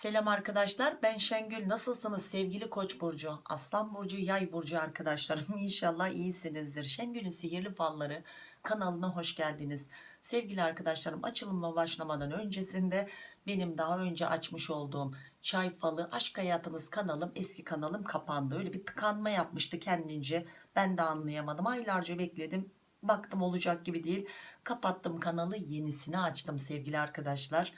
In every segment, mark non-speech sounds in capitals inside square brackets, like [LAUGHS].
Selam arkadaşlar ben Şengül. Nasılsınız sevgili koç burcu aslan burcu yay burcu arkadaşlarım? [LAUGHS] İnşallah iyisinizdir. Şengül'ün sihirli falları kanalına hoş geldiniz. Sevgili arkadaşlarım açılımla başlamadan öncesinde benim daha önce açmış olduğum çay falı aşk hayatınız kanalım eski kanalım kapandı. Öyle bir tıkanma yapmıştı kendince. Ben de anlayamadım. Aylarca bekledim. Baktım olacak gibi değil. Kapattım kanalı yenisini açtım sevgili arkadaşlar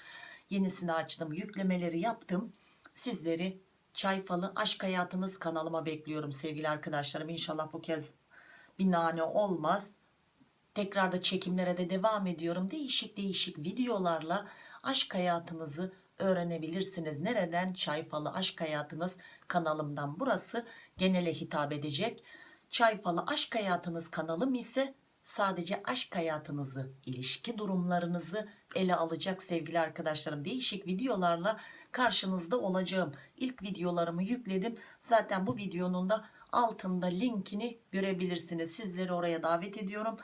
yenisini açtım yüklemeleri yaptım. Sizleri çay falı aşk hayatınız kanalıma bekliyorum sevgili arkadaşlarım. İnşallah bu kez bir nane olmaz. Tekrar da çekimlere de devam ediyorum. Değişik değişik videolarla aşk hayatınızı öğrenebilirsiniz. Nereden? Çay falı aşk hayatınız kanalımdan. Burası genele hitap edecek. Çay falı aşk hayatınız kanalım ise sadece aşk hayatınızı ilişki durumlarınızı ele alacak sevgili arkadaşlarım. Değişik videolarla karşınızda olacağım. İlk videolarımı yükledim. Zaten bu videonun da altında linkini görebilirsiniz. Sizleri oraya davet ediyorum.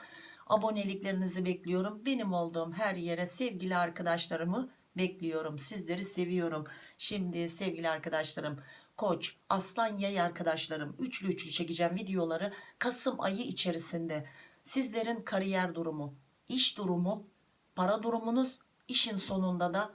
Aboneliklerinizi bekliyorum. Benim olduğum her yere sevgili arkadaşlarımı bekliyorum. Sizleri seviyorum. Şimdi sevgili arkadaşlarım koç aslan yay arkadaşlarım üçlü üçlü çekeceğim videoları kasım ayı içerisinde. Sizlerin kariyer durumu iş durumu para durumunuz işin sonunda da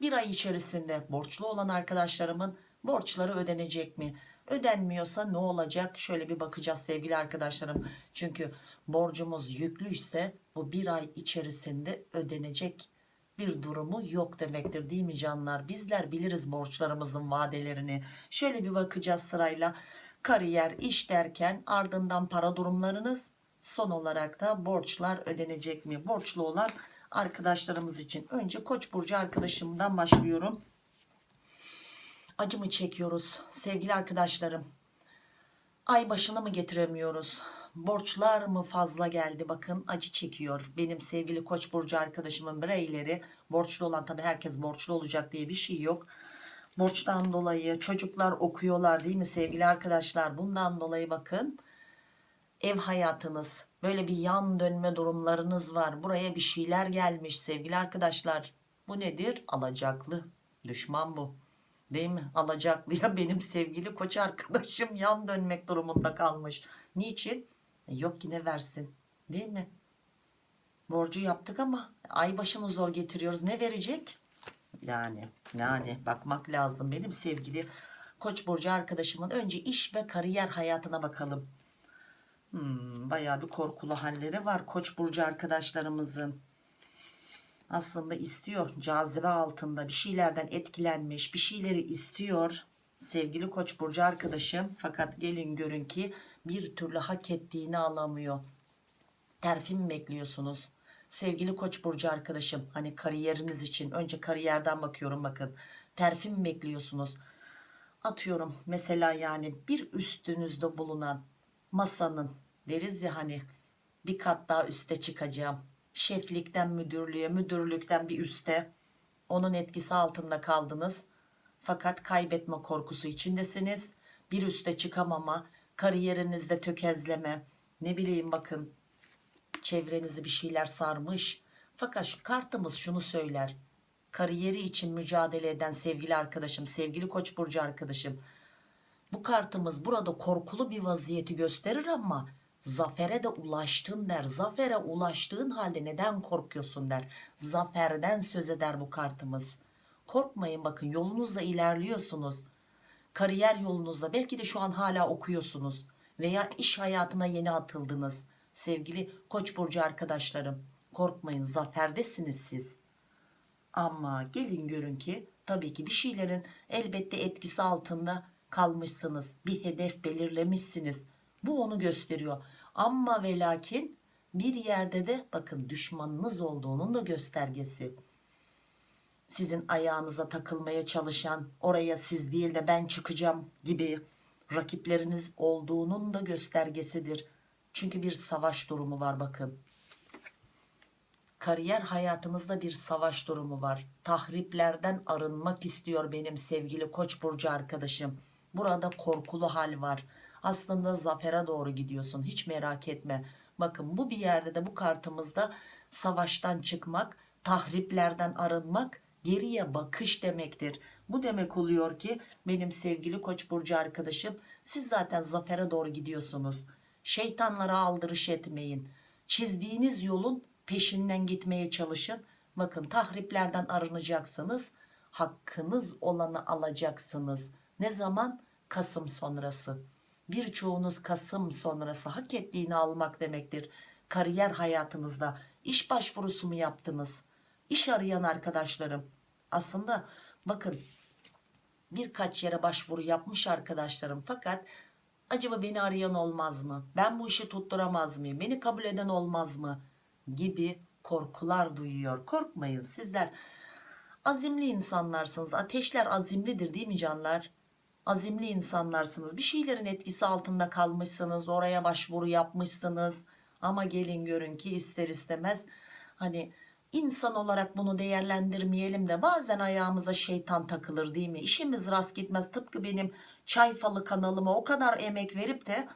bir ay içerisinde borçlu olan arkadaşlarımın borçları ödenecek mi? Ödenmiyorsa ne olacak? Şöyle bir bakacağız sevgili arkadaşlarım. Çünkü borcumuz yüklüyse bu bir ay içerisinde ödenecek bir durumu yok demektir değil mi canlar? Bizler biliriz borçlarımızın vadelerini. Şöyle bir bakacağız sırayla. Kariyer iş derken ardından para durumlarınız son olarak da borçlar ödenecek mi? Borçlu olan arkadaşlarımız için. Önce koç burcu arkadaşımdan başlıyorum. Acımı çekiyoruz sevgili arkadaşlarım. Ay başını mı getiremiyoruz? Borçlar mı fazla geldi? Bakın acı çekiyor. Benim sevgili koç burcu arkadaşımın bireyleri borçlu olan tabi herkes borçlu olacak diye bir şey yok. Borçtan dolayı çocuklar okuyorlar değil mi sevgili arkadaşlar? Bundan dolayı bakın ev hayatınız böyle bir yan dönme durumlarınız var. Buraya bir şeyler gelmiş sevgili arkadaşlar. Bu nedir? Alacaklı. Düşman bu. Değil mi? Alacaklıya [LAUGHS] benim sevgili koç arkadaşım yan dönmek durumunda kalmış. Niçin? E yok yine versin. Değil mi? Borcu yaptık ama ay başını zor getiriyoruz. Ne verecek? Yani yani bakmak lazım. Benim sevgili koç burcu arkadaşımın önce iş ve kariyer hayatına bakalım Hmm, bayağı bir korkulu halleri var koç burcu arkadaşlarımızın. Aslında istiyor cazibe altında bir şeylerden etkilenmiş bir şeyleri istiyor sevgili koç burcu arkadaşım. Fakat gelin görün ki bir türlü hak ettiğini alamıyor. Terfi mi bekliyorsunuz? Sevgili koç burcu arkadaşım hani kariyeriniz için önce kariyerden bakıyorum bakın. Terfi mi bekliyorsunuz? Atıyorum mesela yani bir üstünüzde bulunan masanın deriz ya hani bir kat daha üste çıkacağım. Şeflikten müdürlüğe müdürlükten bir üste. Onun etkisi altında kaldınız. Fakat kaybetme korkusu içindesiniz. Bir üste çıkamama kariyerinizde tökezleme. Ne bileyim bakın çevrenizi bir şeyler sarmış. Fakat kartımız şunu söyler. Kariyeri için mücadele eden sevgili arkadaşım sevgili koç burcu arkadaşım bu kartımız burada korkulu bir vaziyeti gösterir ama zafere de ulaştın der. Zafere ulaştığın halde neden korkuyorsun der. Zaferden söz eder bu kartımız. Korkmayın bakın yolunuzda ilerliyorsunuz. Kariyer yolunuzda belki de şu an hala okuyorsunuz veya iş hayatına yeni atıldınız. Sevgili koç burcu arkadaşlarım korkmayın zaferdesiniz siz. Ama gelin görün ki tabii ki bir şeylerin elbette etkisi altında kalmışsınız bir hedef belirlemişsiniz. Bu onu gösteriyor. Ama ve lakin bir yerde de bakın düşmanınız olduğunun da göstergesi. Sizin ayağınıza takılmaya çalışan oraya siz değil de ben çıkacağım gibi rakipleriniz olduğunun da göstergesidir. Çünkü bir savaş durumu var bakın. Kariyer hayatınızda bir savaş durumu var. Tahriplerden arınmak istiyor benim sevgili koç burcu arkadaşım burada korkulu hal var aslında zafere doğru gidiyorsun hiç merak etme bakın bu bir yerde de bu kartımızda savaştan çıkmak tahriplerden arınmak geriye bakış demektir. Bu demek oluyor ki benim sevgili Koç burcu arkadaşım siz zaten zafere doğru gidiyorsunuz. Şeytanlara aldırış etmeyin. Çizdiğiniz yolun peşinden gitmeye çalışın. Bakın tahriplerden arınacaksınız. Hakkınız olanı alacaksınız. Ne zaman? Kasım sonrası. Birçoğunuz Kasım sonrası hak ettiğini almak demektir. Kariyer hayatınızda iş başvurusu mu yaptınız? İş arayan arkadaşlarım. Aslında bakın birkaç yere başvuru yapmış arkadaşlarım fakat acaba beni arayan olmaz mı? Ben bu işi tutturamaz mıyım? Beni kabul eden olmaz mı? Gibi korkular duyuyor. Korkmayın sizler azimli insanlarsınız. Ateşler azimlidir değil mi canlar? Azimli insanlarsınız. Bir şeylerin etkisi altında kalmışsınız. Oraya başvuru yapmışsınız. Ama gelin görün ki ister istemez hani insan olarak bunu değerlendirmeyelim de bazen ayağımıza şeytan takılır değil mi? İşimiz rast gitmez. Tıpkı benim çay falı kanalıma o kadar emek verip de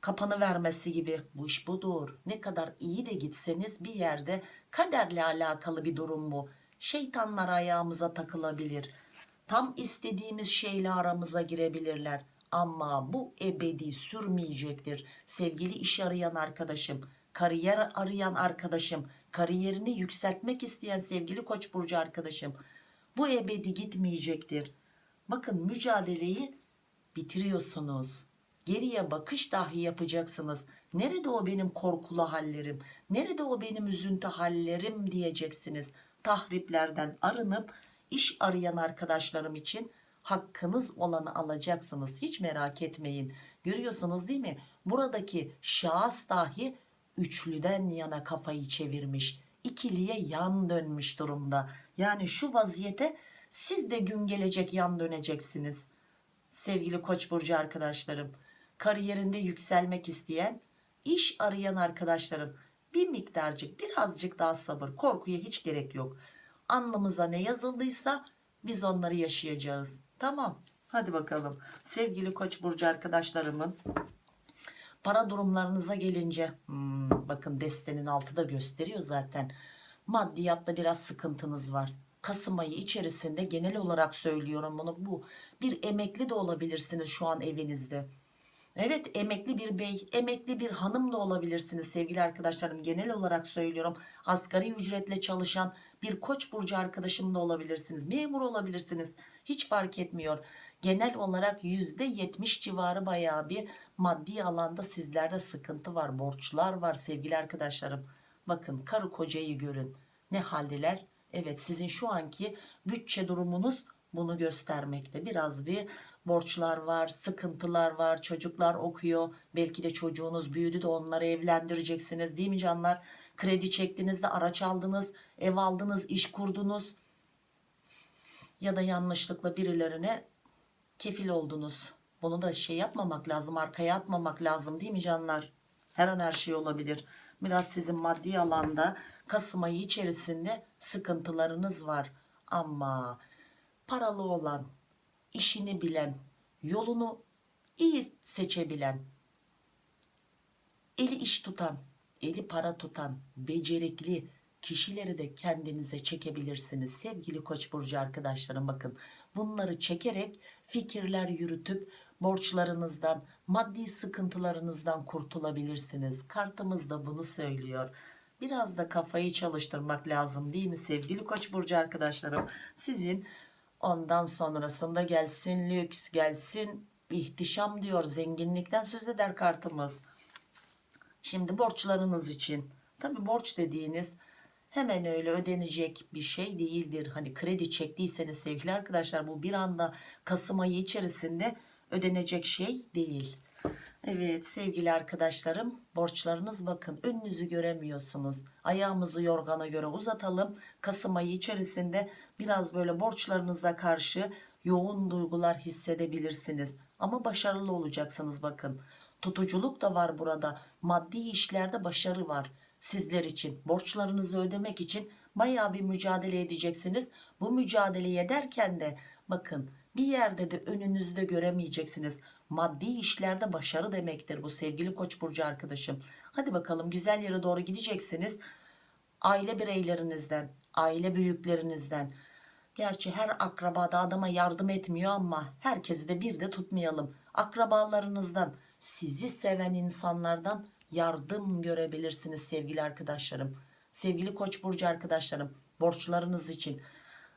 kapanı vermesi gibi bu iş budur. Ne kadar iyi de gitseniz bir yerde kaderle alakalı bir durum bu. Şeytanlar ayağımıza takılabilir. Tam istediğimiz şeyle aramıza girebilirler. Ama bu ebedi sürmeyecektir. Sevgili iş arayan arkadaşım, kariyer arayan arkadaşım, kariyerini yükseltmek isteyen sevgili Koç burcu arkadaşım. Bu ebedi gitmeyecektir. Bakın mücadeleyi bitiriyorsunuz. Geriye bakış dahi yapacaksınız. Nerede o benim korkulu hallerim? Nerede o benim üzüntü hallerim diyeceksiniz. Tahriplerden arınıp iş arayan arkadaşlarım için hakkınız olanı alacaksınız. Hiç merak etmeyin. Görüyorsunuz değil mi? Buradaki şahıs dahi üçlüden yana kafayı çevirmiş. İkiliye yan dönmüş durumda. Yani şu vaziyete siz de gün gelecek yan döneceksiniz. Sevgili Koç burcu arkadaşlarım, kariyerinde yükselmek isteyen, iş arayan arkadaşlarım bir miktarcık, birazcık daha sabır. Korkuya hiç gerek yok. Alnımıza ne yazıldıysa biz onları yaşayacağız. Tamam. Hadi bakalım. Sevgili Koç burcu arkadaşlarımın para durumlarınıza gelince hmm, bakın destenin altı da gösteriyor zaten. Maddiyatta biraz sıkıntınız var. Kasım ayı içerisinde genel olarak söylüyorum bunu. Bu bir emekli de olabilirsiniz şu an evinizde. Evet emekli bir bey, emekli bir hanım da olabilirsiniz sevgili arkadaşlarım. Genel olarak söylüyorum. Asgari ücretle çalışan bir koç burcu arkadaşım da olabilirsiniz. Memur olabilirsiniz. Hiç fark etmiyor. Genel olarak %70 civarı bayağı bir maddi alanda sizlerde sıkıntı var. Borçlar var sevgili arkadaşlarım. Bakın karı kocayı görün. Ne haldeler? Evet sizin şu anki bütçe durumunuz bunu göstermekte. Biraz bir borçlar var, sıkıntılar var, çocuklar okuyor. Belki de çocuğunuz büyüdü de onları evlendireceksiniz değil mi canlar? Kredi çektiniz de araç aldınız, ev aldınız, iş kurdunuz. Ya da yanlışlıkla birilerine kefil oldunuz. Bunu da şey yapmamak lazım, arkaya atmamak lazım değil mi canlar? Her an her şey olabilir. Biraz sizin maddi alanda Kasım ayı içerisinde sıkıntılarınız var. Ama paralı olan, işini bilen, yolunu iyi seçebilen, eli iş tutan, eli para tutan, becerikli kişileri de kendinize çekebilirsiniz. Sevgili Koç burcu arkadaşlarım bakın bunları çekerek fikirler yürütüp borçlarınızdan, maddi sıkıntılarınızdan kurtulabilirsiniz. Kartımız da bunu söylüyor. Biraz da kafayı çalıştırmak lazım değil mi sevgili Koç burcu arkadaşlarım? Sizin Ondan sonrasında gelsin lüks, gelsin ihtişam diyor. Zenginlikten söz eder kartımız. Şimdi borçlarınız için. Tabi borç dediğiniz hemen öyle ödenecek bir şey değildir. Hani kredi çektiyseniz sevgili arkadaşlar bu bir anda Kasım ayı içerisinde ödenecek şey değil. Evet sevgili arkadaşlarım borçlarınız bakın önünüzü göremiyorsunuz. Ayağımızı yorgana göre uzatalım. Kasım ayı içerisinde biraz böyle borçlarınıza karşı yoğun duygular hissedebilirsiniz. Ama başarılı olacaksınız bakın. Tutuculuk da var burada. Maddi işlerde başarı var sizler için. Borçlarınızı ödemek için baya bir mücadele edeceksiniz. Bu mücadeleyi ederken de bakın bir yerde de önünüzde göremeyeceksiniz. Maddi işlerde başarı demektir bu sevgili koç burcu arkadaşım. Hadi bakalım güzel yere doğru gideceksiniz. Aile bireylerinizden, aile büyüklerinizden, Gerçi her akrabada adama yardım etmiyor ama herkesi de bir de tutmayalım. Akrabalarınızdan, sizi seven insanlardan yardım görebilirsiniz sevgili arkadaşlarım. Sevgili Koç burcu arkadaşlarım, borçlarınız için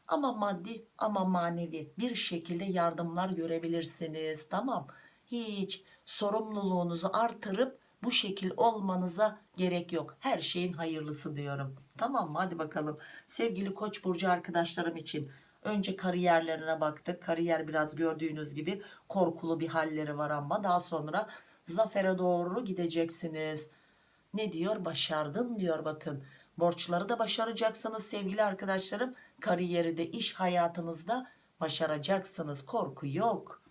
ama maddi ama manevi bir şekilde yardımlar görebilirsiniz. Tamam. Hiç sorumluluğunuzu artırıp bu şekil olmanıza gerek yok. Her şeyin hayırlısı diyorum. Tamam mı? Hadi bakalım. Sevgili Koç burcu arkadaşlarım için önce kariyerlerine baktık. Kariyer biraz gördüğünüz gibi korkulu bir halleri var ama daha sonra zafere doğru gideceksiniz. Ne diyor? Başardın diyor bakın. Borçları da başaracaksınız sevgili arkadaşlarım. Kariyeri de iş hayatınızda başaracaksınız. Korku yok.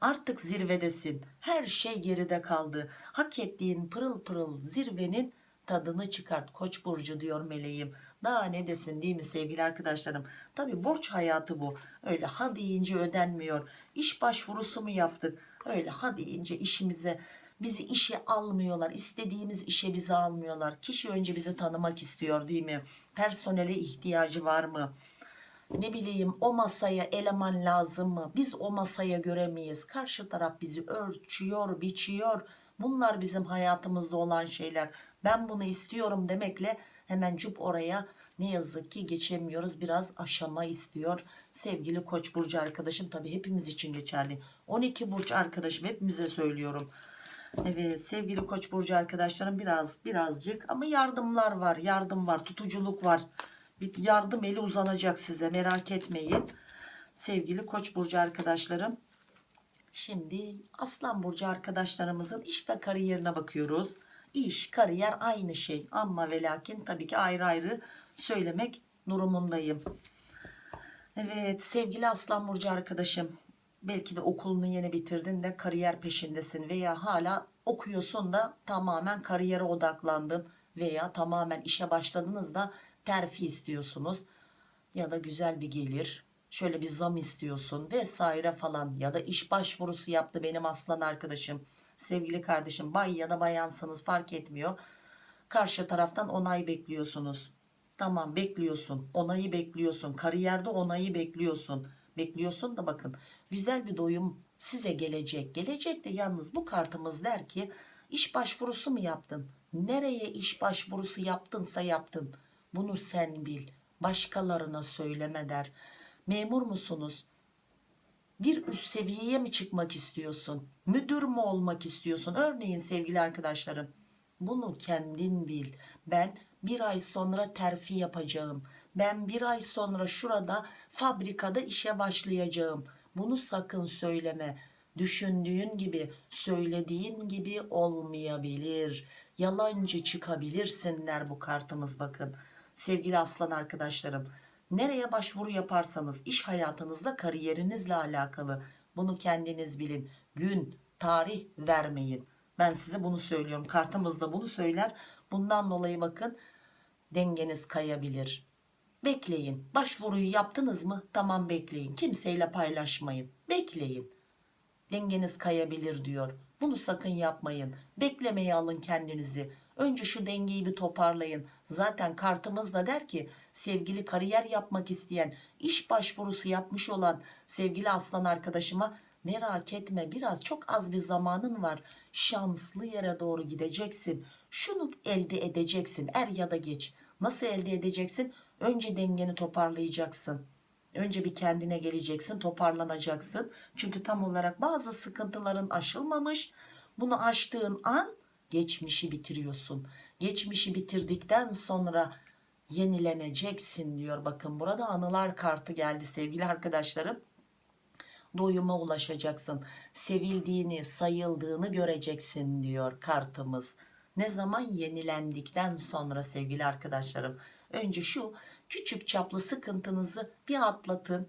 Artık zirvedesin. Her şey geride kaldı. Hak ettiğin pırıl pırıl zirvenin tadını çıkart. Koç burcu diyor meleğim. Daha ne desin değil mi sevgili arkadaşlarım? Tabi borç hayatı bu. Öyle ha deyince ödenmiyor. İş başvurusu mu yaptık? Öyle ha deyince işimize bizi işe almıyorlar. İstediğimiz işe bizi almıyorlar. Kişi önce bizi tanımak istiyor değil mi? Personele ihtiyacı var mı? Ne bileyim o masaya eleman lazım mı? Biz o masaya göre miyiz karşı taraf bizi ölçüyor biçiyor. Bunlar bizim hayatımızda olan şeyler. Ben bunu istiyorum demekle hemen cüp oraya. Ne yazık ki geçemiyoruz. Biraz aşama istiyor. Sevgili koç burcu arkadaşım tabi hepimiz için geçerli. 12 burç arkadaşım hepimize söylüyorum. Evet sevgili koç burcu arkadaşlarım biraz birazcık ama yardımlar var yardım var tutuculuk var bir yardım eli uzanacak size merak etmeyin. Sevgili koç burcu arkadaşlarım şimdi aslan burcu arkadaşlarımızın iş ve kariyerine bakıyoruz. İş, kariyer aynı şey ama ve lakin tabii ki ayrı ayrı söylemek durumundayım. Evet sevgili aslan burcu arkadaşım belki de okulunu yeni bitirdin de kariyer peşindesin veya hala okuyorsun da tamamen kariyere odaklandın veya tamamen işe başladınız da terfi istiyorsunuz ya da güzel bir gelir şöyle bir zam istiyorsun vesaire falan ya da iş başvurusu yaptı benim aslan arkadaşım sevgili kardeşim bay ya da bayansınız fark etmiyor. Karşı taraftan onay bekliyorsunuz. Tamam bekliyorsun onayı bekliyorsun kariyerde onayı bekliyorsun. Bekliyorsun da bakın güzel bir doyum size gelecek. Gelecek de yalnız bu kartımız der ki iş başvurusu mu yaptın? Nereye iş başvurusu yaptınsa yaptın bunu sen bil. Başkalarına söyleme der. Memur musunuz? Bir üst seviyeye mi çıkmak istiyorsun? Müdür mü olmak istiyorsun? Örneğin sevgili arkadaşlarım. Bunu kendin bil. Ben bir ay sonra terfi yapacağım. Ben bir ay sonra şurada fabrikada işe başlayacağım. Bunu sakın söyleme. Düşündüğün gibi, söylediğin gibi olmayabilir. Yalancı çıkabilirsinler bu kartımız bakın sevgili aslan arkadaşlarım. Nereye başvuru yaparsanız iş hayatınızda kariyerinizle alakalı bunu kendiniz bilin. Gün, tarih vermeyin. Ben size bunu söylüyorum. Kartımız da bunu söyler. Bundan dolayı bakın dengeniz kayabilir. Bekleyin. Başvuruyu yaptınız mı? Tamam bekleyin. Kimseyle paylaşmayın. Bekleyin. Dengeniz kayabilir diyor. Bunu sakın yapmayın. Beklemeye alın kendinizi. Önce şu dengeyi bir toparlayın. Zaten kartımız da der ki sevgili kariyer yapmak isteyen, iş başvurusu yapmış olan sevgili aslan arkadaşıma merak etme biraz çok az bir zamanın var. Şanslı yere doğru gideceksin. Şunu elde edeceksin er ya da geç. Nasıl elde edeceksin? Önce dengeni toparlayacaksın. Önce bir kendine geleceksin, toparlanacaksın. Çünkü tam olarak bazı sıkıntıların aşılmamış. Bunu aştığın an geçmişi bitiriyorsun. Geçmişi bitirdikten sonra yenileneceksin diyor. Bakın burada anılar kartı geldi sevgili arkadaşlarım. Doyuma ulaşacaksın. Sevildiğini, sayıldığını göreceksin diyor kartımız. Ne zaman yenilendikten sonra sevgili arkadaşlarım. Önce şu küçük çaplı sıkıntınızı bir atlatın.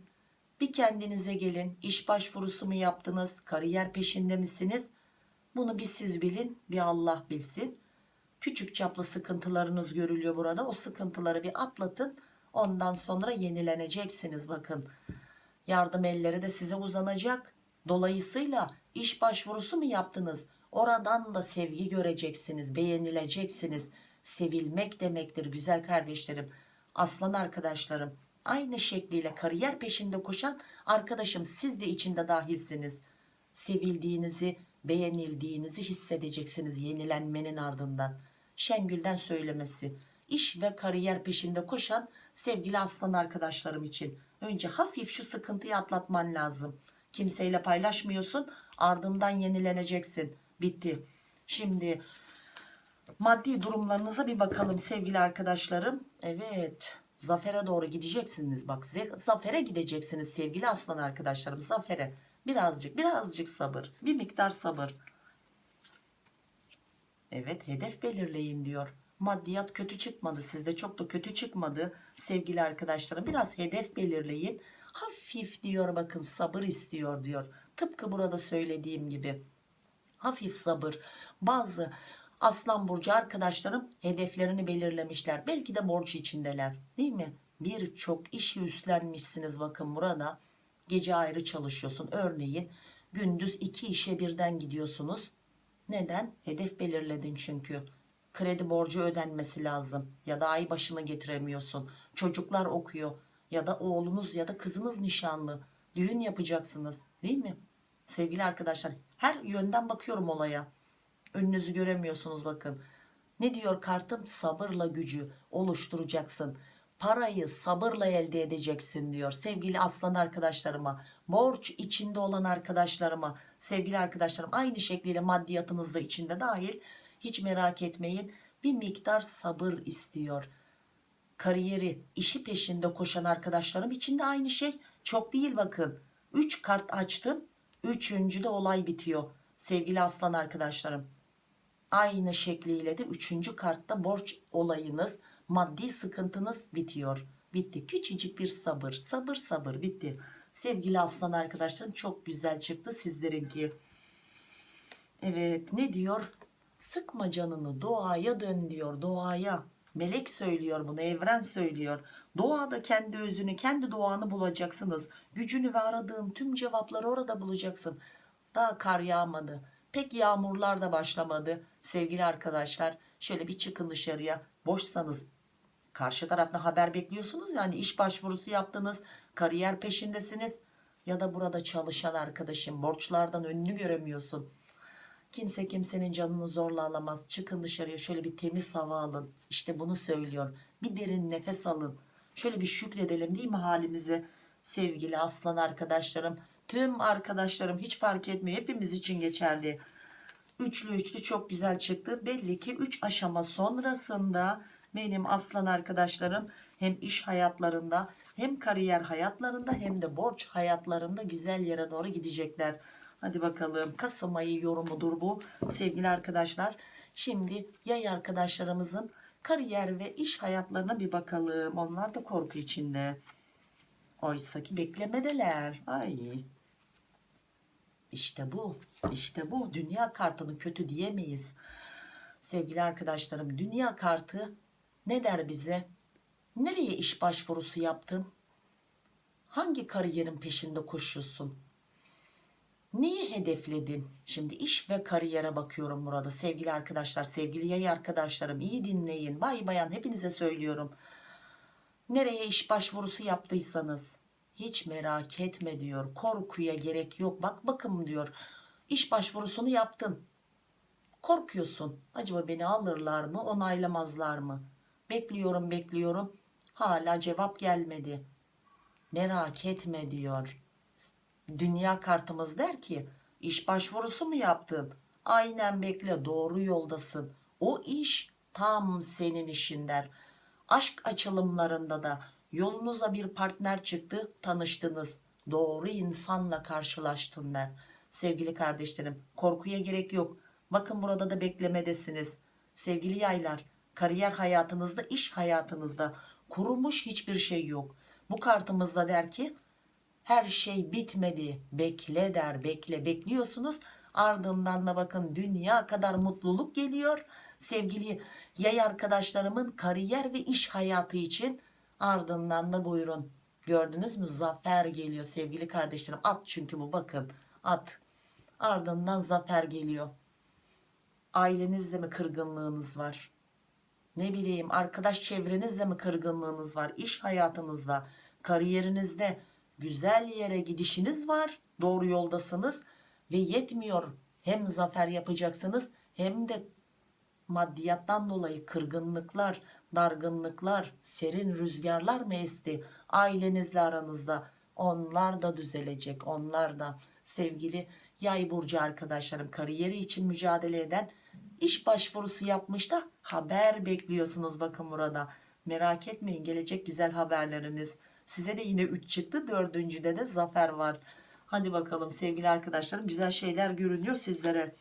Bir kendinize gelin. İş başvurusu mu yaptınız? Kariyer peşinde misiniz? Bunu bir siz bilin bir Allah bilsin. Küçük çaplı sıkıntılarınız görülüyor burada. O sıkıntıları bir atlatın. Ondan sonra yenileneceksiniz bakın. Yardım elleri de size uzanacak. Dolayısıyla iş başvurusu mu yaptınız? Oradan da sevgi göreceksiniz, beğenileceksiniz. Sevilmek demektir güzel kardeşlerim. Aslan arkadaşlarım aynı şekliyle kariyer peşinde koşan arkadaşım siz de içinde dahilsiniz sevildiğinizi beğenildiğinizi hissedeceksiniz yenilenmenin ardından. Şengül'den söylemesi. İş ve kariyer peşinde koşan sevgili aslan arkadaşlarım için. Önce hafif şu sıkıntıyı atlatman lazım. Kimseyle paylaşmıyorsun ardından yenileneceksin. Bitti. Şimdi maddi durumlarınıza bir bakalım sevgili arkadaşlarım. Evet zafere doğru gideceksiniz. Bak zafere gideceksiniz sevgili aslan arkadaşlarım zafere birazcık birazcık sabır. Bir miktar sabır. Evet hedef belirleyin diyor. Maddiyat kötü çıkmadı. Sizde çok da kötü çıkmadı sevgili arkadaşlarım. Biraz hedef belirleyin. Hafif diyor bakın sabır istiyor diyor. Tıpkı burada söylediğim gibi. Hafif sabır. Bazı aslan burcu arkadaşlarım hedeflerini belirlemişler. Belki de borç içindeler. Değil mi? Birçok işi üstlenmişsiniz bakın burada gece ayrı çalışıyorsun. Örneğin gündüz iki işe birden gidiyorsunuz. Neden? Hedef belirledin çünkü. Kredi borcu ödenmesi lazım ya da ay başını getiremiyorsun. Çocuklar okuyor ya da oğlunuz ya da kızınız nişanlı. Düğün yapacaksınız değil mi? Sevgili arkadaşlar her yönden bakıyorum olaya. Önünüzü göremiyorsunuz bakın. Ne diyor kartım? Sabırla gücü oluşturacaksın parayı sabırla elde edeceksin diyor sevgili aslan arkadaşlarıma borç içinde olan arkadaşlarıma sevgili arkadaşlarım. Aynı şekliyle maddiyatınız da içinde dahil. Hiç merak etmeyin bir miktar sabır istiyor. Kariyeri işi peşinde koşan arkadaşlarım için de aynı şey. Çok değil bakın. 3 kart açtım üçüncüde olay bitiyor sevgili aslan arkadaşlarım. Aynı şekliyle de üçüncü kartta borç olayınız maddi sıkıntınız bitiyor. Bitti. Küçücük bir sabır sabır sabır bitti. Sevgili aslan arkadaşlarım çok güzel çıktı sizlerinki. Evet ne diyor? Sıkma canını doğaya dön diyor doğaya. Melek söylüyor bunu evren söylüyor. Doğada kendi özünü kendi doğanı bulacaksınız. Gücünü ve aradığın tüm cevapları orada bulacaksın. Daha kar yağmadı. Pek yağmurlar da başlamadı. Sevgili arkadaşlar şöyle bir çıkın dışarıya. Boşsanız karşı taraftan haber bekliyorsunuz yani iş başvurusu yaptınız kariyer peşindesiniz ya da burada çalışan arkadaşım borçlardan önünü göremiyorsun. Kimse kimsenin canını zorla alamaz. Çıkın dışarıya şöyle bir temiz hava alın. İşte bunu söylüyor. Bir derin nefes alın. Şöyle bir şükredelim değil mi halimize? Sevgili aslan arkadaşlarım tüm arkadaşlarım hiç fark etmiyor. Hepimiz için geçerli. Üçlü üçlü çok güzel çıktı. Belli ki 3 aşama sonrasında benim aslan arkadaşlarım hem iş hayatlarında hem kariyer hayatlarında hem de borç hayatlarında güzel yere doğru gidecekler. Hadi bakalım Kasım ayı yorumudur bu sevgili arkadaşlar. Şimdi yay arkadaşlarımızın kariyer ve iş hayatlarına bir bakalım. Onlar da korku içinde. Oysa ki beklemedeler. Ay. İşte bu işte bu. Dünya kartını kötü diyemeyiz. Sevgili arkadaşlarım dünya kartı ne der bize? Nereye iş başvurusu yaptın? Hangi kariyerin peşinde koşuyorsun? Neyi hedefledin? Şimdi iş ve kariyere bakıyorum burada sevgili arkadaşlar sevgili yay arkadaşlarım iyi dinleyin. Bay bayan hepinize söylüyorum. Nereye iş başvurusu yaptıysanız hiç merak etme diyor. Korkuya gerek yok. Bak bakın diyor. İş başvurusunu yaptın. Korkuyorsun. Acaba beni alırlar mı onaylamazlar mı bekliyorum bekliyorum. Hala cevap gelmedi. Merak etme diyor. Dünya kartımız der ki iş başvurusu mu yaptın? Aynen bekle doğru yoldasın. O iş tam senin işin der. Aşk açılımlarında da yolunuza bir partner çıktı tanıştınız. Doğru insanla karşılaştın der. Sevgili kardeşlerim korkuya gerek yok. Bakın burada da beklemedesiniz. Sevgili yaylar kariyer hayatınızda iş hayatınızda kurumuş hiçbir şey yok. Bu kartımızda der ki her şey bitmedi. Bekle der bekle. Bekliyorsunuz. Ardından da bakın dünya kadar mutluluk geliyor. Sevgili yay arkadaşlarımın kariyer ve iş hayatı için ardından da buyurun. Gördünüz mü? Zafer geliyor sevgili kardeşlerim. At çünkü bu bakın. At. Ardından zafer geliyor. Ailenizde mi kırgınlığınız var ne bileyim arkadaş çevrenizde mi kırgınlığınız var? İş hayatınızda kariyerinizde güzel yere gidişiniz var doğru yoldasınız ve yetmiyor. Hem zafer yapacaksınız hem de maddiyattan dolayı kırgınlıklar dargınlıklar serin rüzgarlar mı esti ailenizle aranızda. Onlar da düzelecek onlar da. Sevgili yay burcu arkadaşlarım kariyeri için mücadele eden iş başvurusu yapmış da haber bekliyorsunuz bakın burada. Merak etmeyin gelecek güzel haberleriniz. Size de yine 3 çıktı dördüncüde de zafer var. Hadi bakalım sevgili arkadaşlarım güzel şeyler görünüyor sizlere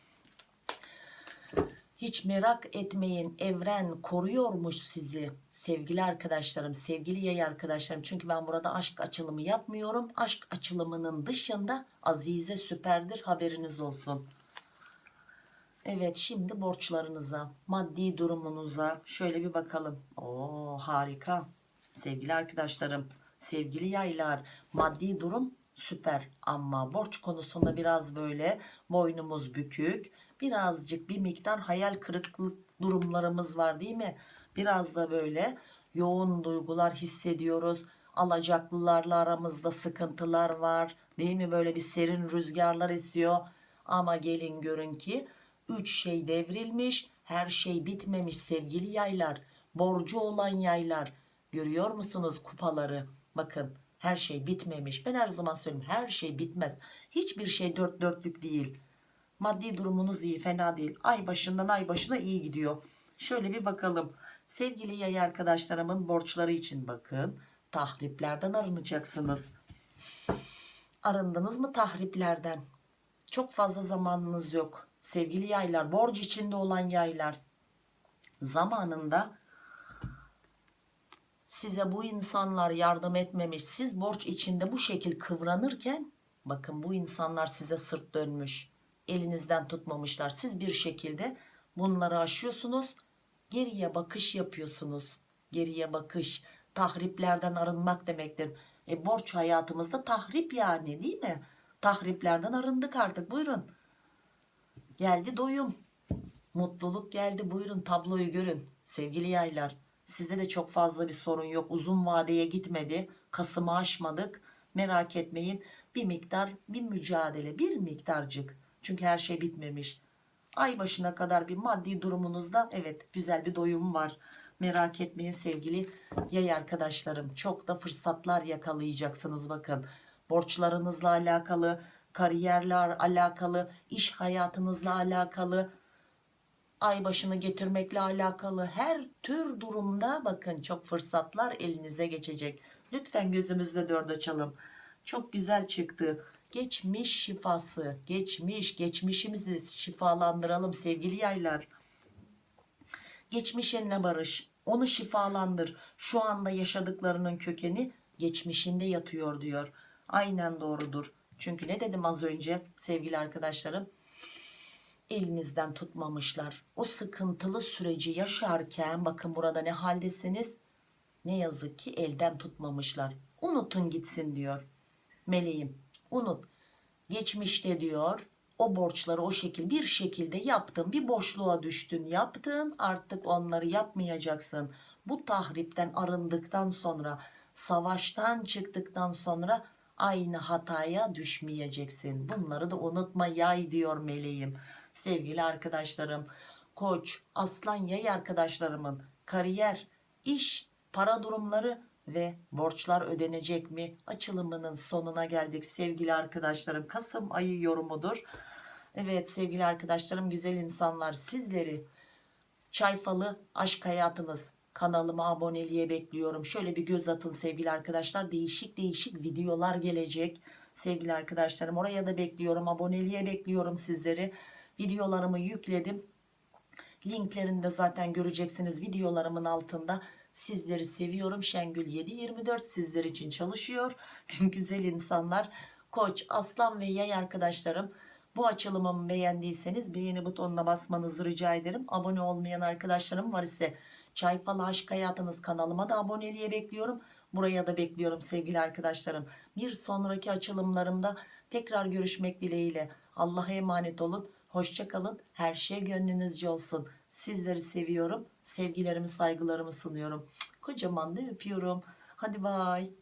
hiç merak etmeyin evren koruyormuş sizi. Sevgili arkadaşlarım sevgili yay arkadaşlarım. Çünkü ben burada aşk açılımı yapmıyorum. Aşk açılımının dışında azize süperdir haberiniz olsun. Evet şimdi borçlarınıza maddi durumunuza şöyle bir bakalım. Oo harika. Sevgili arkadaşlarım sevgili yaylar maddi durum süper. Ama borç konusunda biraz böyle boynumuz bükük. Birazcık bir miktar hayal kırıklık durumlarımız var değil mi? Biraz da böyle yoğun duygular hissediyoruz. Alacaklılarla aramızda sıkıntılar var değil mi? Böyle bir serin rüzgarlar esiyor. Ama gelin görün ki üç şey devrilmiş her şey bitmemiş sevgili yaylar. Borcu olan yaylar. Görüyor musunuz kupaları? Bakın her şey bitmemiş. Ben her zaman söylüyorum her şey bitmez. Hiçbir şey dört dörtlük değil. Maddi durumunuz iyi fena değil. Ay başından ay başına iyi gidiyor. Şöyle bir bakalım. Sevgili yay arkadaşlarımın borçları için bakın. Tahriplerden arınacaksınız arındınız mı tahriplerden? Çok fazla zamanınız yok. Sevgili yaylar borç içinde olan yaylar. Zamanında size bu insanlar yardım etmemiş siz borç içinde bu şekil kıvranırken bakın bu insanlar size sırt dönmüş elinizden tutmamışlar. Siz bir şekilde bunları aşıyorsunuz geriye bakış yapıyorsunuz. Geriye bakış tahriplerden arınmak demektir. E, borç hayatımızda tahrip yani değil mi? Tahriplerden arındık artık buyurun. Geldi doyum mutluluk geldi buyurun tabloyu görün sevgili yaylar sizde de çok fazla bir sorun yok. Uzun vadeye gitmedi. Kasım'ı aşmadık. Merak etmeyin. Bir miktar bir mücadele bir miktarcık. Çünkü her şey bitmemiş. Ay başına kadar bir maddi durumunuzda evet güzel bir doyum var. Merak etmeyin sevgili yay arkadaşlarım. Çok da fırsatlar yakalayacaksınız bakın. Borçlarınızla alakalı kariyerle alakalı iş hayatınızla alakalı ay başını getirmekle alakalı her tür durumda bakın çok fırsatlar elinize geçecek. Lütfen gözümüzde dört açalım. Çok güzel çıktı. Geçmiş şifası geçmiş geçmişimizi şifalandıralım sevgili yaylar. Geçmişinle barış onu şifalandır. Şu anda yaşadıklarının kökeni geçmişinde yatıyor diyor. Aynen doğrudur. Çünkü ne dedim az önce sevgili arkadaşlarım elinizden tutmamışlar. O sıkıntılı süreci yaşarken bakın burada ne haldesiniz? Ne yazık ki elden tutmamışlar. Unutun gitsin diyor. Meleğim unut. Geçmişte diyor o borçları o şekil bir şekilde yaptın bir boşluğa düştün. Yaptın artık onları yapmayacaksın. Bu tahripten arındıktan sonra savaştan çıktıktan sonra aynı hataya düşmeyeceksin. Bunları da unutma yay diyor meleğim sevgili arkadaşlarım koç aslan yay arkadaşlarımın kariyer iş para durumları ve borçlar ödenecek mi? Açılımının sonuna geldik sevgili arkadaşlarım. Kasım ayı yorumudur. Evet sevgili arkadaşlarım güzel insanlar sizleri çayfalı aşk hayatınız kanalıma aboneliğe bekliyorum. Şöyle bir göz atın sevgili arkadaşlar değişik değişik videolar gelecek. Sevgili arkadaşlarım oraya da bekliyorum aboneliğe bekliyorum sizleri videolarımı yükledim linklerini de zaten göreceksiniz videolarımın altında sizleri seviyorum Şengül 724 sizler için çalışıyor [LAUGHS] güzel insanlar koç aslan ve yay arkadaşlarım bu açılımımı beğendiyseniz beğeni butonuna basmanızı rica ederim abone olmayan arkadaşlarım var ise Çay Falı Aşk Hayatınız kanalıma da aboneliğe bekliyorum. Buraya da bekliyorum sevgili arkadaşlarım. Bir sonraki açılımlarımda tekrar görüşmek dileğiyle. Allah'a emanet olun. Hoşçakalın. Her şey gönlünüzce olsun. Sizleri seviyorum. Sevgilerimi saygılarımı sunuyorum. Kocaman da öpüyorum. Hadi bay.